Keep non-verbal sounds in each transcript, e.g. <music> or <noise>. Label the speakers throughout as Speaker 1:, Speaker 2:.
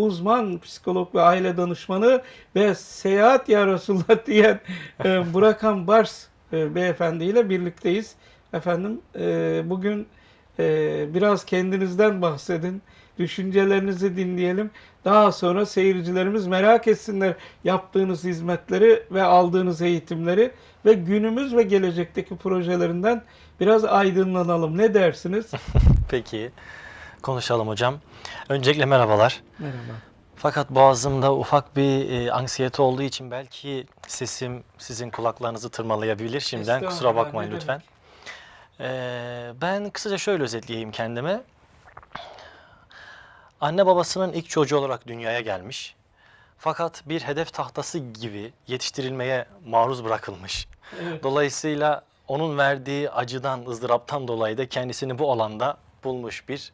Speaker 1: uzman psikolog ve aile danışmanı ve seyahat ya Resulullah <laughs> diyen e, Burakan Bars e, beyefendiyle birlikteyiz. Efendim e, bugün e, biraz kendinizden bahsedin. Düşüncelerinizi dinleyelim. Daha sonra seyircilerimiz merak etsinler yaptığınız hizmetleri ve aldığınız eğitimleri ve günümüz ve gelecekteki projelerinden biraz aydınlanalım. Ne dersiniz? <laughs>
Speaker 2: Peki. Konuşalım hocam. Öncelikle merhabalar.
Speaker 1: Merhaba.
Speaker 2: Fakat boğazımda ufak bir e, anksiyete olduğu için belki sesim sizin kulaklarınızı tırmalayabilir. Şimdiden kusura bakmayın lütfen. Ee, ben kısaca şöyle özetleyeyim kendime. Anne babasının ilk çocuğu olarak dünyaya gelmiş. Fakat bir hedef tahtası gibi yetiştirilmeye maruz bırakılmış.
Speaker 1: Evet.
Speaker 2: Dolayısıyla onun verdiği acıdan, ızdıraptan dolayı da kendisini bu alanda bulmuş bir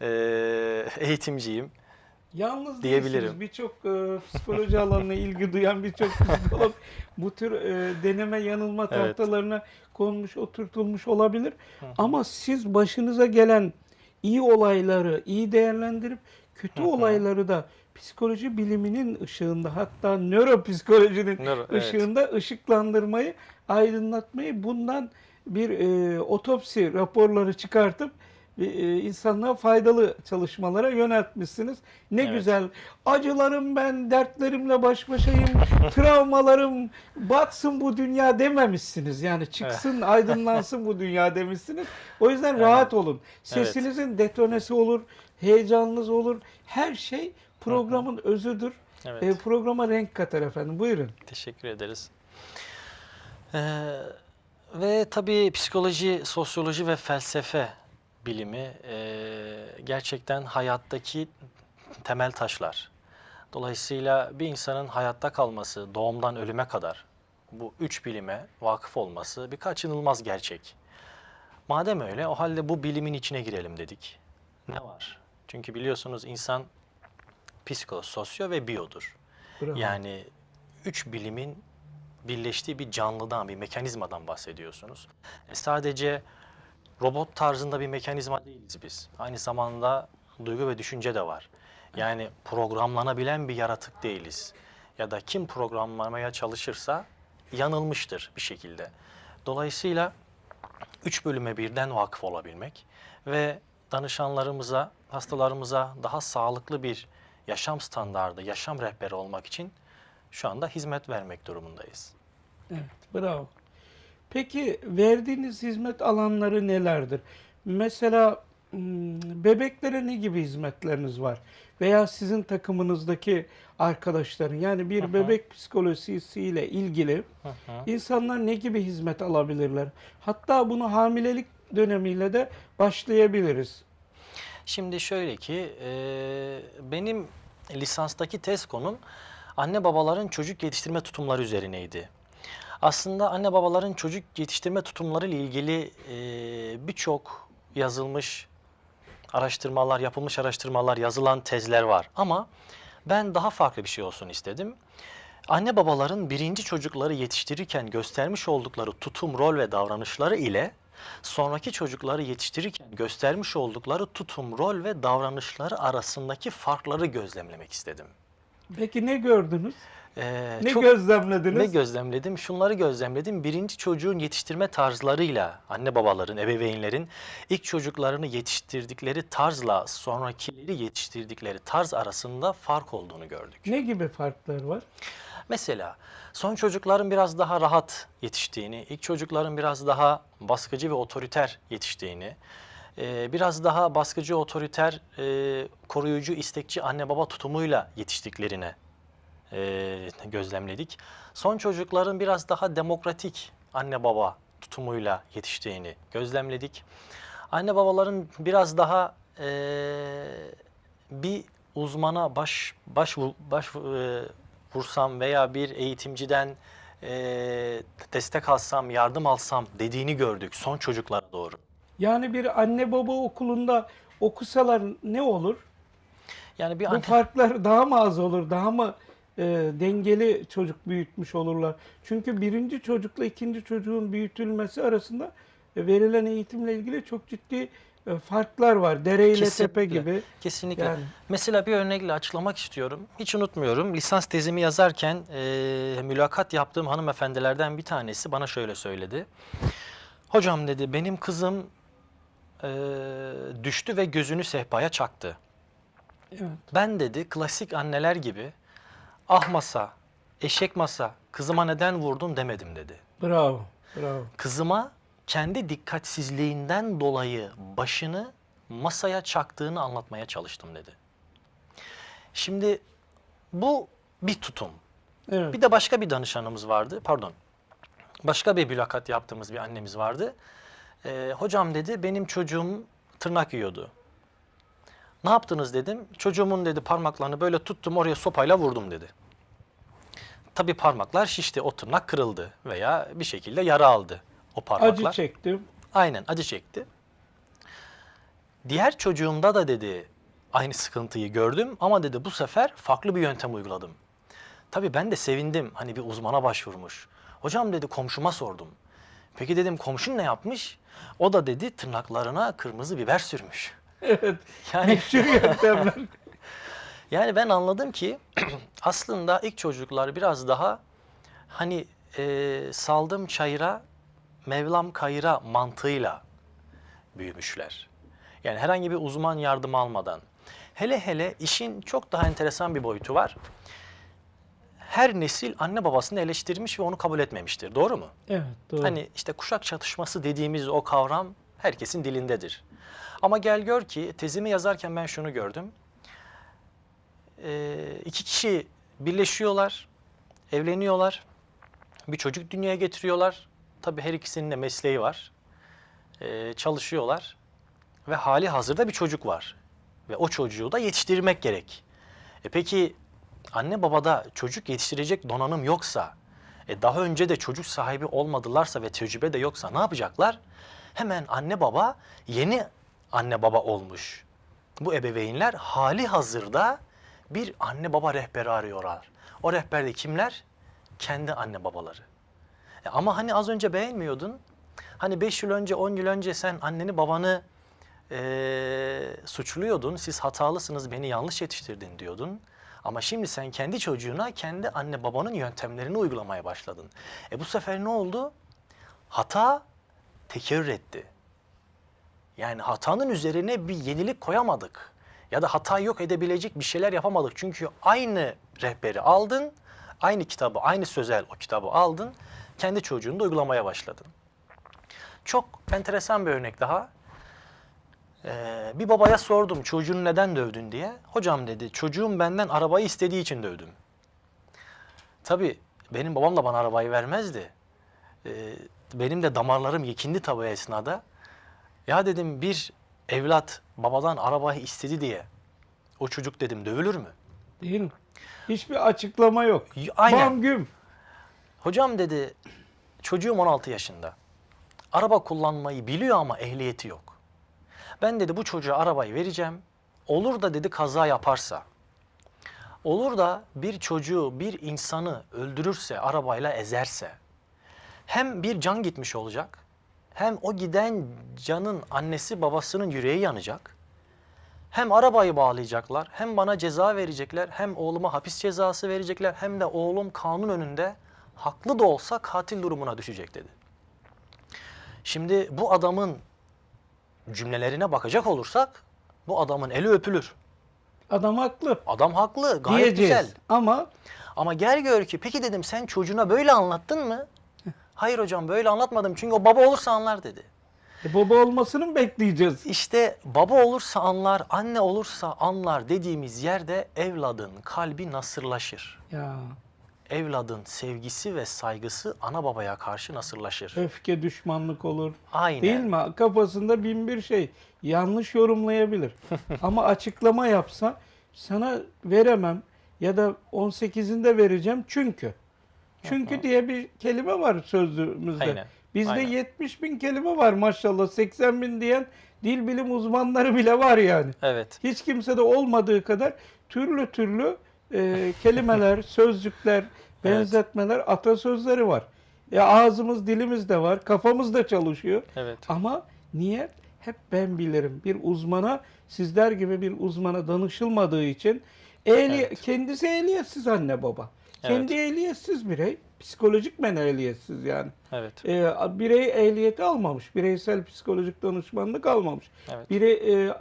Speaker 2: eee, eğitimciyim.
Speaker 1: Yalnız
Speaker 2: diyebilirim.
Speaker 1: Birçok e, psikoloji alanına ilgi duyan birçok psikolog bu tür e, deneme yanılma
Speaker 2: Evet.
Speaker 1: tahtalarına konmuş, oturtulmuş olabilir. Ama siz başınıza gelen iyi olayları iyi değerlendirip kötü
Speaker 2: Hı hı.
Speaker 1: olayları da psikoloji biliminin ışığında hatta nöropsikolojinin
Speaker 2: Nöro- evet.
Speaker 1: ışığında ışıklandırmayı, aydınlatmayı bundan bir e, otopsi raporları çıkartıp e, insanlığa faydalı çalışmalara yöneltmişsiniz. Ne
Speaker 2: Evet.
Speaker 1: güzel. Acılarım ben, dertlerimle baş başayım, <laughs> travmalarım batsın bu dünya dememişsiniz. Yani çıksın, aydınlansın bu dünya demişsiniz. O yüzden
Speaker 2: Evet.
Speaker 1: rahat olun. Sesinizin detonesi olur, heyecanınız olur. Her şey programın özüdür.
Speaker 2: Evet.
Speaker 1: E, programa renk katar efendim. Buyurun.
Speaker 2: Teşekkür ederiz. Ee, ve tabii psikoloji, sosyoloji ve felsefe bilimi eee, gerçekten hayattaki temel taşlar. Dolayısıyla bir insanın hayatta kalması, doğumdan ölüme kadar bu üç bilime vakıf olması bir kaçınılmaz gerçek. Madem öyle o halde bu bilimin içine girelim dedik. Ne var? Çünkü biliyorsunuz insan psiko, sosyo ve biyodur.
Speaker 1: Bravo.
Speaker 2: Yani üç bilimin birleştiği bir canlıdan, bir mekanizmadan bahsediyorsunuz. E, sadece robot tarzında bir mekanizma değiliz biz. Aynı zamanda duygu ve düşünce de var. Yani programlanabilen bir yaratık değiliz. Ya da kim programlamaya çalışırsa yanılmıştır bir şekilde. Dolayısıyla üç bölüme birden vakıf olabilmek ve danışanlarımıza, hastalarımıza daha sağlıklı bir yaşam standardı, yaşam rehberi olmak için şu anda hizmet vermek durumundayız.
Speaker 1: Evet, bravo. Peki verdiğiniz hizmet alanları nelerdir? Mesela hmm, bebeklere ne gibi hizmetleriniz var? Veya sizin takımınızdaki arkadaşların yani bir
Speaker 2: hı.
Speaker 1: bebek psikolojisiyle ilgili
Speaker 2: hı.
Speaker 1: insanlar ne gibi hizmet alabilirler? Hatta bunu hamilelik dönemiyle de başlayabiliriz.
Speaker 2: Şimdi şöyle ki e, benim lisanstaki tez konum anne babaların çocuk yetiştirme tutumları üzerineydi. Aslında anne babaların çocuk yetiştirme tutumları ile ilgili e, birçok yazılmış araştırmalar, yapılmış araştırmalar, yazılan tezler var. Ama ben daha farklı bir şey olsun istedim. Anne babaların birinci çocukları yetiştirirken göstermiş oldukları tutum, rol ve davranışları ile sonraki çocukları yetiştirirken göstermiş oldukları tutum, rol ve davranışları arasındaki farkları gözlemlemek istedim.
Speaker 1: Peki ne gördünüz?
Speaker 2: Ee,
Speaker 1: Ne
Speaker 2: çok-
Speaker 1: gözlemlediniz?
Speaker 2: ne gözlemledim? Şunları gözlemledim. Birinci çocuğun yetiştirme tarzlarıyla anne babaların, ebeveynlerin ilk çocuklarını yetiştirdikleri tarzla sonrakileri yetiştirdikleri tarz arasında fark olduğunu gördük.
Speaker 1: ne gibi farklar var?
Speaker 2: Mesela son çocukların biraz daha rahat yetiştiğini, ilk çocukların biraz daha baskıcı ve otoriter yetiştiğini, e, biraz daha baskıcı, otoriter, e, koruyucu, istekçi anne baba tutumuyla yetiştiklerine e, gözlemledik. Son çocukların biraz daha demokratik anne baba tutumuyla yetiştiğini gözlemledik. Anne babaların biraz daha e, bir uzmana baş baş baş e, vursam veya bir eğitimciden e, destek alsam, yardım alsam dediğini gördük son çocuklara doğru.
Speaker 1: Yani bir anne baba okulunda okusalar ne olur?
Speaker 2: Yani bir
Speaker 1: Bu
Speaker 2: anne,
Speaker 1: farklar daha mı az olur? Daha mı e, dengeli çocuk büyütmüş olurlar? Çünkü birinci çocukla ikinci çocuğun büyütülmesi arasında e, verilen eğitimle ilgili çok ciddi e, farklar var. Dere ile tepe gibi.
Speaker 2: Kesinlikle.
Speaker 1: Yani
Speaker 2: Mesela bir örnekle açıklamak istiyorum. Hiç unutmuyorum. Lisans tezimi yazarken e, mülakat yaptığım hanımefendilerden bir tanesi bana şöyle söyledi. Hocam dedi benim kızım e, düştü ve gözünü sehpaya çaktı.
Speaker 1: evet.
Speaker 2: Ben dedi klasik anneler gibi ah masa, eşek masa, kızıma neden vurdun demedim dedi.
Speaker 1: Bravo. Bravo.
Speaker 2: Kızıma kendi dikkatsizliğinden dolayı başını masaya çaktığını anlatmaya çalıştım dedi. Şimdi bu bir tutum.
Speaker 1: Evet.
Speaker 2: Bir de başka bir danışanımız vardı. Pardon. Başka bir mülakat yaptığımız bir annemiz vardı. Ee, hocam dedi benim çocuğum tırnak yiyordu. Ne yaptınız dedim. Çocuğumun dedi parmaklarını böyle tuttum oraya sopayla vurdum dedi. Tabii parmaklar şişti. O tırnak kırıldı veya bir şekilde yara aldı o parmaklar.
Speaker 1: Acı çektim.
Speaker 2: Aynen acı çekti. Diğer çocuğumda da dedi aynı sıkıntıyı gördüm ama dedi bu sefer farklı bir yöntem uyguladım. Tabii ben de sevindim hani bir uzmana başvurmuş. Hocam dedi komşuma sordum. Peki dedim komşun ne yapmış? O da dedi tırnaklarına kırmızı biber sürmüş.
Speaker 1: Evet.
Speaker 2: Yani
Speaker 1: Meşhur yöntemler. <laughs>
Speaker 2: yani ben anladım ki <clears throat> aslında ilk çocuklar biraz daha hani e, saldım çayıra, Mevlam kayıra mantığıyla büyümüşler. Yani herhangi bir uzman yardım almadan. Hele hele işin çok daha enteresan bir boyutu var. Her nesil anne babasını eleştirmiş ve onu kabul etmemiştir. Doğru mu?
Speaker 1: Evet. Doğru.
Speaker 2: Hani işte kuşak çatışması dediğimiz o kavram herkesin dilindedir. Ama gel gör ki tezimi yazarken ben şunu gördüm. Ee, iki kişi birleşiyorlar, evleniyorlar, bir çocuk dünyaya getiriyorlar. Tabii her ikisinin de mesleği var. Ee, çalışıyorlar ve hali hazırda bir çocuk var. Ve o çocuğu da yetiştirmek gerek. E peki anne babada çocuk yetiştirecek donanım yoksa, e daha önce de çocuk sahibi olmadılarsa ve tecrübe de yoksa ne yapacaklar? Hemen anne baba yeni anne baba olmuş. Bu ebeveynler hali hazırda bir anne baba rehberi arıyorlar. O rehberde kimler? Kendi anne babaları. E ama hani az önce beğenmiyordun. Hani 5 yıl önce, 10 yıl önce sen anneni babanı eee, suçluyordun. Siz hatalısınız, beni yanlış yetiştirdin diyordun. Ama şimdi sen kendi çocuğuna kendi anne babanın yöntemlerini uygulamaya başladın. E bu sefer ne oldu? Hata tekerrür etti. Yani hatanın üzerine bir yenilik koyamadık. Ya da hatayı yok edebilecek bir şeyler yapamadık. Çünkü aynı rehberi aldın, aynı kitabı, aynı sözel o kitabı aldın, kendi çocuğunu da uygulamaya başladın. Çok enteresan bir örnek daha. Ee, bir babaya sordum çocuğunu neden dövdün diye. Hocam dedi çocuğum benden arabayı istediği için dövdüm. Tabii benim babam da bana arabayı vermezdi. Ee, benim de damarlarım yekindi tabii o esnada. Ya dedim bir evlat babadan arabayı istedi diye o çocuk dedim dövülür mü?
Speaker 1: Değil mi? Hiçbir açıklama yok.
Speaker 2: Aynen.
Speaker 1: Bam güm.
Speaker 2: Hocam dedi çocuğum 16 yaşında. Araba kullanmayı biliyor ama ehliyeti yok. Ben dedi bu çocuğa arabayı vereceğim. Olur da dedi kaza yaparsa. Olur da bir çocuğu, bir insanı öldürürse, arabayla ezerse. Hem bir can gitmiş olacak. Hem o giden canın annesi babasının yüreği yanacak. Hem arabayı bağlayacaklar, hem bana ceza verecekler, hem oğluma hapis cezası verecekler, hem de oğlum kanun önünde haklı da olsa katil durumuna düşecek dedi. Şimdi bu adamın cümlelerine bakacak olursak bu adamın eli öpülür.
Speaker 1: Adam haklı.
Speaker 2: Adam haklı, gayet
Speaker 1: Diyeceğiz.
Speaker 2: güzel.
Speaker 1: Ama
Speaker 2: Ama gel gör ki peki dedim sen çocuğuna böyle anlattın mı? Hayır hocam böyle anlatmadım çünkü o baba olursa anlar dedi.
Speaker 1: e, baba olmasını mı bekleyeceğiz?
Speaker 2: İşte baba olursa anlar, anne olursa anlar dediğimiz yerde evladın kalbi nasırlaşır.
Speaker 1: Ya
Speaker 2: Evladın sevgisi ve saygısı ana babaya karşı nasırlaşır.
Speaker 1: öfke düşmanlık olur.
Speaker 2: Aynen.
Speaker 1: Değil mi? Kafasında bin bir şey. Yanlış yorumlayabilir. <laughs> Ama açıklama yapsa sana veremem ya da 18'inde vereceğim çünkü. Çünkü diye bir kelime var sözlüğümüzde.
Speaker 2: Aynen,
Speaker 1: Bizde
Speaker 2: aynen.
Speaker 1: 70 bin kelime var maşallah. 80 bin diyen dil bilim uzmanları bile var yani.
Speaker 2: Evet.
Speaker 1: Hiç kimsede olmadığı kadar türlü türlü e, kelimeler, <laughs> sözcükler, benzetmeler, atasözleri var. Ya ağzımız, dilimiz de var, kafamız da çalışıyor.
Speaker 2: Evet.
Speaker 1: Ama niye? hep ben bilirim. Bir uzmana sizler gibi bir uzmana danışılmadığı için ehli,
Speaker 2: Evet.
Speaker 1: kendisi ehliyetsiz anne baba. Kendi ehliyetsiz birey. Psikolojik men ehliyetsiz yani.
Speaker 2: Evet.
Speaker 1: Ee, birey ehliyeti almamış. Bireysel psikolojik danışmanlık almamış.
Speaker 2: Evet.
Speaker 1: Birey e,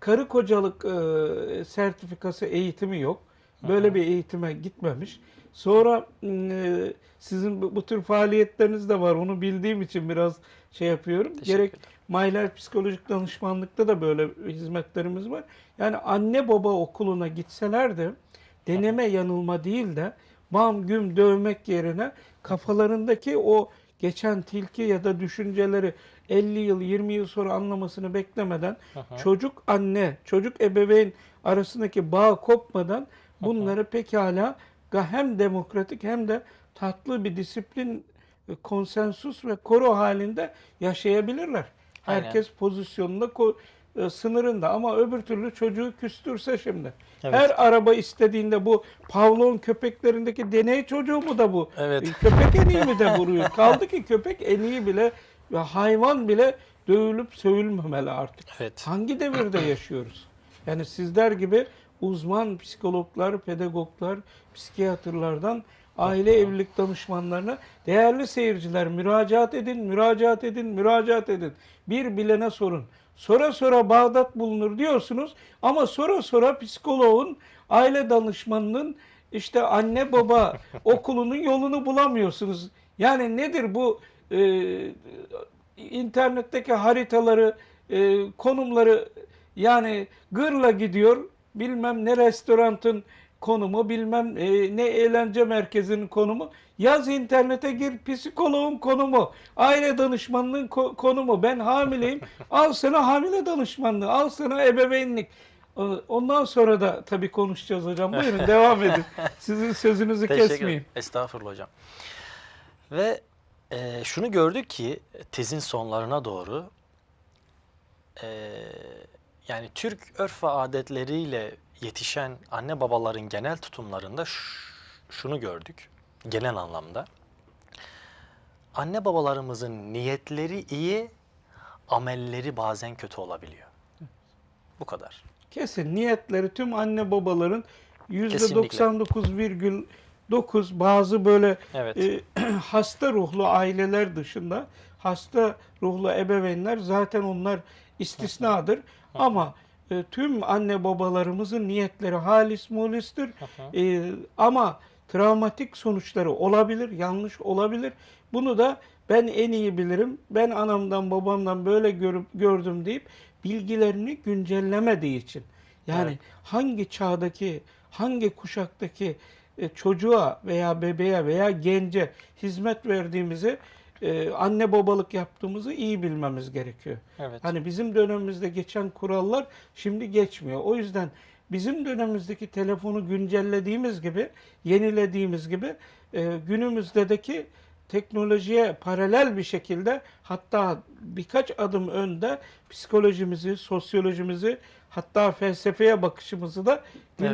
Speaker 1: karı kocalık e, sertifikası eğitimi yok. Böyle bir eğitime gitmemiş. Sonra e, sizin bu, bu tür faaliyetleriniz de var. Onu bildiğim için biraz şey yapıyorum. Gerek. Mayler Psikolojik Danışmanlıkta da böyle hizmetlerimiz var. Yani anne baba okuluna gitseler de deneme yanılma değil de bam güm dövmek yerine kafalarındaki o geçen tilki ya da düşünceleri 50 yıl 20 yıl sonra anlamasını beklemeden çocuk anne çocuk ebeveyn arasındaki bağ kopmadan bunları pekala hem demokratik hem de tatlı bir disiplin e, konsensus ve koro halinde yaşayabilirler.
Speaker 2: Aynen.
Speaker 1: Herkes pozisyonunda e, sınırında ama öbür türlü çocuğu küstürse şimdi.
Speaker 2: Evet.
Speaker 1: Her araba istediğinde bu Pavlov'un köpeklerindeki deney çocuğu mu da bu?
Speaker 2: Evet.
Speaker 1: E, Köpek eniği mi de vuruyor? <laughs> Kaldı ki köpek eniği bile ve hayvan bile dövülüp sövülmemeli artık.
Speaker 2: Evet.
Speaker 1: Hangi devirde yaşıyoruz? Yani sizler gibi uzman psikologlar, pedagoglar, psikiyatrlardan aile evlilik danışmanlarına değerli seyirciler müracaat edin, müracaat edin, müracaat edin. Bir bilene sorun. Sonra sonra Bağdat bulunur diyorsunuz ama sonra sonra psikoloğun, aile danışmanının işte anne baba <laughs> okulunun yolunu bulamıyorsunuz. Yani nedir bu e, internetteki haritaları, e, konumları yani gırla gidiyor. Bilmem ne restoranın konumu, bilmem e, ne eğlence merkezinin konumu. Yaz internete gir psikoloğun konumu, aile danışmanlığın ko- konumu. Ben hamileyim. <laughs> Al sana hamile danışmanlığı, al sana ebeveynlik. E, Ondan sonra da tabii konuşacağız hocam. Buyurun <laughs> devam edin. Sizin sözünüzü
Speaker 2: Teşekkür
Speaker 1: kesmeyeyim.
Speaker 2: Estağfurullah hocam. Ve e, şunu gördük ki tezin sonlarına doğru e, yani Türk örf ve adetleriyle yetişen anne babaların genel tutumlarında şunu gördük genel anlamda. Anne babalarımızın niyetleri iyi, amelleri bazen kötü olabiliyor. Bu kadar.
Speaker 1: Kesin niyetleri tüm anne babaların
Speaker 2: Kesinlikle.
Speaker 1: %99,9 bazı böyle
Speaker 2: Evet.
Speaker 1: e, <clears throat> hasta ruhlu aileler dışında hasta ruhlu ebeveynler zaten onlar istisnadır. Ama e, tüm anne babalarımızın niyetleri halis mulistir. E, ama travmatik sonuçları olabilir, yanlış olabilir. Bunu da ben en iyi bilirim. Ben anamdan babamdan böyle görüp gördüm deyip bilgilerini güncellemediği için. Yani
Speaker 2: Evet.
Speaker 1: hangi çağdaki, hangi kuşaktaki e, çocuğa veya bebeğe veya gence hizmet verdiğimizi, e, anne babalık yaptığımızı iyi bilmemiz gerekiyor.
Speaker 2: Evet.
Speaker 1: Hani bizim dönemimizde geçen kurallar şimdi geçmiyor. O yüzden bizim dönemimizdeki telefonu güncellediğimiz gibi, yenilediğimiz gibi e, günümüzdeki teknolojiye paralel bir şekilde hatta birkaç adım önde psikolojimizi, sosyolojimizi hatta felsefeye bakışımızı da
Speaker 2: Evet.